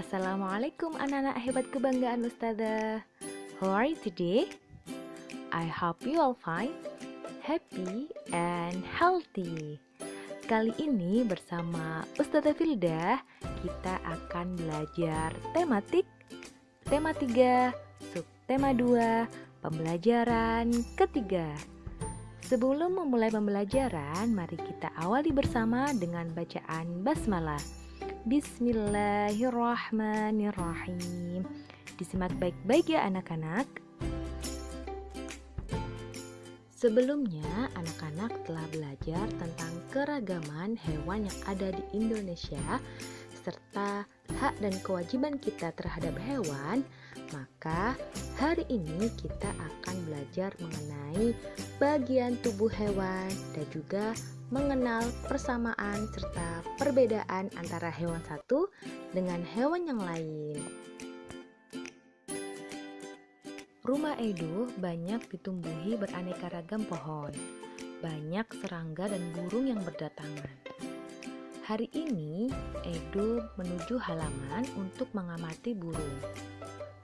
Assalamualaikum anak-anak hebat kebanggaan Ustazah. How are you today? I hope you all fine, happy, and healthy. Kali ini bersama Ustazah Filda Kita akan belajar tematik. Tema 3, subtema 2, pembelajaran ketiga. Sebelum memulai pembelajaran, mari kita awali bersama dengan bacaan basmalah Bismillahirrahmanirrahim. Disimak baik-baik ya anak-anak. Sebelumnya, anak-anak telah belajar tentang keragaman hewan yang ada di Indonesia serta hak dan kewajiban kita terhadap hewan, maka hari ini kita akan belajar mengenai bagian tubuh hewan dan juga mengenal persamaan serta perbedaan antara hewan satu dengan hewan yang lain. Rumah Edo banyak ditumbuhi beraneka ragam pohon, banyak serangga dan burung yang berdatangan. Hari ini, Edo menuju halaman untuk mengamati burung.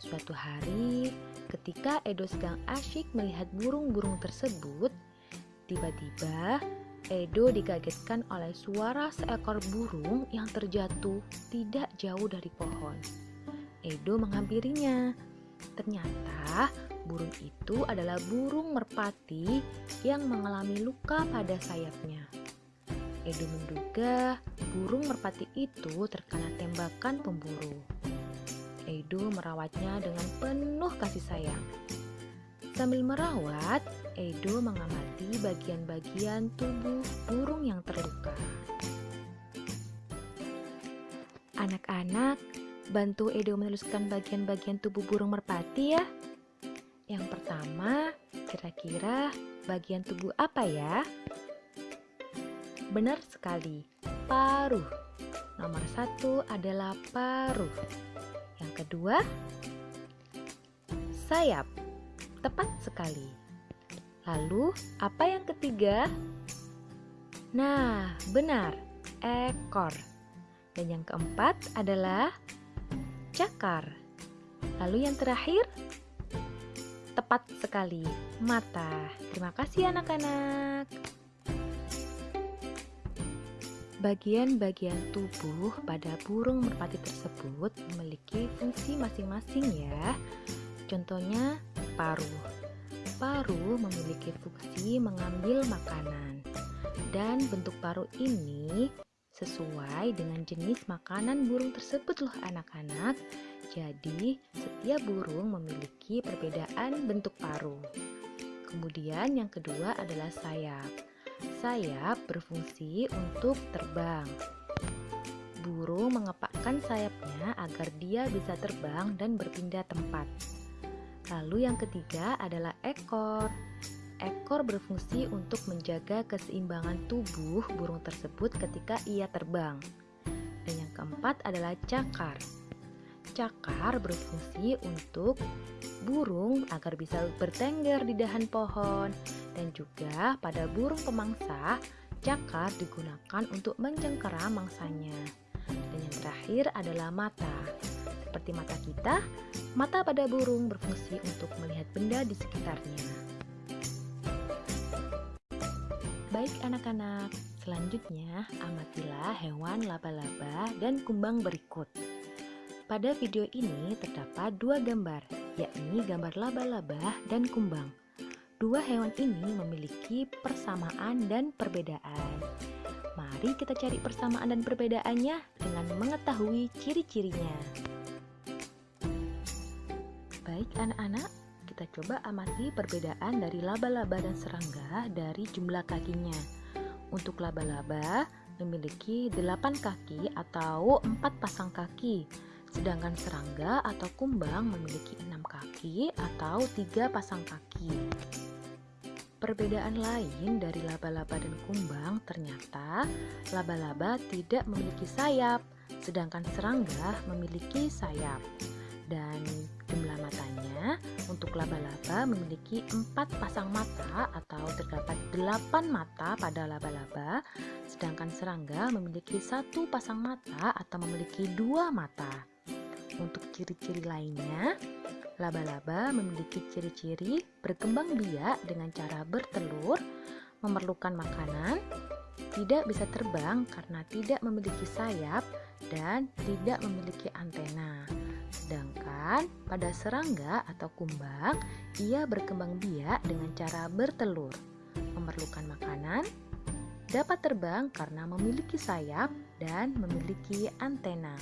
Suatu hari, ketika Edo sedang asyik melihat burung-burung tersebut, tiba-tiba Edo dikagetkan oleh suara seekor burung yang terjatuh tidak jauh dari pohon. Edo menghampirinya. Ternyata burung itu adalah burung merpati yang mengalami luka pada sayapnya. Edo menduga burung merpati itu terkena tembakan pemburu. Edo merawatnya dengan penuh kasih sayang. Sambil merawat, Edo mengamati bagian-bagian tubuh burung yang terluka. Anak-anak, bantu Edo menuliskan bagian-bagian tubuh burung merpati ya. Yang pertama, kira-kira bagian tubuh apa ya? Benar sekali, paruh. Nomor satu adalah paruh. Yang kedua, sayap. Tepat sekali. Lalu, apa yang ketiga? Nah, benar, ekor. Dan yang keempat adalah cakar. Lalu yang terakhir? Tepat sekali, mata. Terima kasih anak-anak. Bagian-bagian tubuh pada burung merpati tersebut memiliki fungsi masing-masing ya. Contohnya paruh. Paruh memiliki fungsi mengambil makanan, dan bentuk paruh ini sesuai dengan jenis makanan burung tersebut loh anak-anak. Jadi, setiap burung memiliki perbedaan bentuk paruh. Kemudian yang kedua adalah sayap. Sayap berfungsi untuk terbang. Burung mengepakkan sayapnya agar dia bisa terbang dan berpindah tempat. Lalu yang ketiga adalah ekor. Ekor berfungsi untuk menjaga keseimbangan tubuh burung tersebut ketika ia terbang. Dan yang keempat adalah cakar. Cakar berfungsi untuk burung agar bisa bertengger di dahan pohon dan juga pada burung pemangsa, cakar digunakan untuk mencengkeram mangsanya. Dan yang terakhir adalah mata. Seperti mata kita, mata pada burung berfungsi untuk melihat benda di sekitarnya. Baik anak-anak, selanjutnya amatilah hewan laba-laba dan kumbang berikut. Pada video ini terdapat dua gambar, yakni gambar laba-laba dan kumbang. Dua hewan ini memiliki persamaan dan perbedaan. Mari kita cari persamaan dan perbedaannya dengan mengetahui ciri-cirinya. Baik anak-anak, kita coba amati perbedaan dari laba-laba dan serangga dari jumlah kakinya. Untuk laba-laba memiliki 8 kaki atau 4 pasang kaki, sedangkan serangga atau kumbang memiliki 6 kaki atau 3 pasang kaki. Perbedaan lain dari laba-laba dan kumbang ternyata laba-laba tidak memiliki sayap, sedangkan serangga memiliki sayap dan laba-laba memiliki empat pasang mata atau terdapat delapan mata pada laba-laba sedangkan serangga memiliki satu pasang mata atau memiliki dua mata Untuk ciri-ciri lainnya, laba-laba memiliki ciri-ciri berkembang biak dengan cara bertelur, memerlukan makanan, tidak bisa terbang karena tidak memiliki sayap, dan tidak memiliki antena. Sedangkan pada serangga atau kumbang, ia berkembang biak dengan cara bertelur, memerlukan makanan, dapat terbang karena memiliki sayap dan memiliki antena.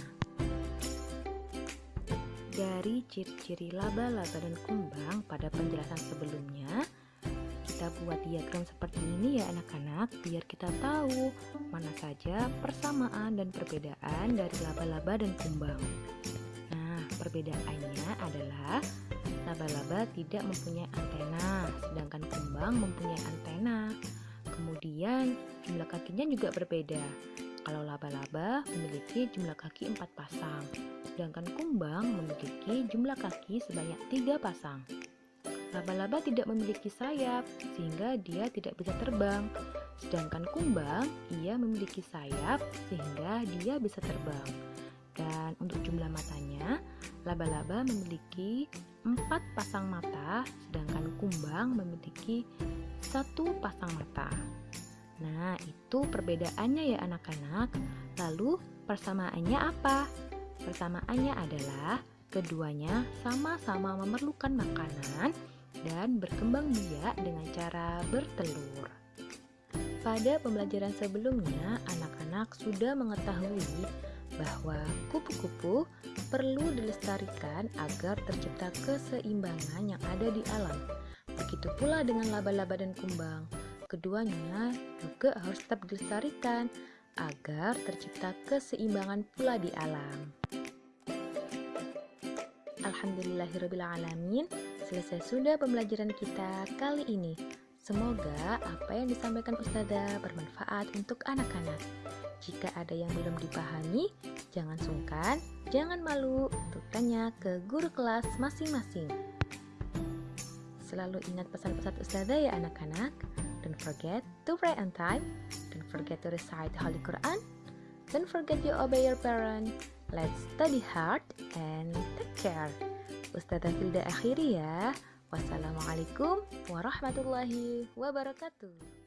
Dari ciri-ciri laba-laba dan kumbang pada penjelasan sebelumnya, kita buat diagram seperti ini ya anak-anak biar kita tahu mana saja persamaan dan perbedaan dari laba-laba dan kumbang. Perbedaannya adalah laba-laba tidak mempunyai antena, sedangkan kumbang mempunyai antena. Kemudian, jumlah kakinya juga berbeda. Kalau laba-laba memiliki jumlah kaki empat pasang, sedangkan kumbang memiliki jumlah kaki sebanyak tiga pasang. Laba-laba tidak memiliki sayap, sehingga dia tidak bisa terbang. Sedangkan kumbang, ia memiliki sayap, sehingga dia bisa terbang. Dan untuk jumlah matanya, laba-laba memiliki empat pasang mata, sedangkan kumbang memiliki satu pasang mata. Nah, itu perbedaannya ya anak-anak. Lalu persamaannya apa? Persamaannya adalah keduanya sama-sama memerlukan makanan dan berkembang biak dengan cara bertelur. Pada pembelajaran sebelumnya, anak-anak sudah mengetahui bahwa kupu-kupu perlu dilestarikan agar tercipta keseimbangan yang ada di alam. Begitu pula dengan laba-laba dan kumbang. Keduanya juga harus tetap dilestarikan agar tercipta keseimbangan pula di alam. Alhamdulillahirrahmanirrahim Selesai sudah pembelajaran kita kali ini Semoga apa yang disampaikan Ustazah bermanfaat untuk anak-anak Jika ada yang belum dipahami, jangan sungkan, jangan malu untuk tanya ke guru kelas masing-masing Selalu ingat pesan-pesan Ustazah ya anak-anak Don't forget to pray on time. Don't forget to recite Holy Quran. Don't forget to obey your parents. Let's study hard and take care. Ustazah Hilda akhiri ya. Wassalamualaikum warahmatullahi wabarakatuh.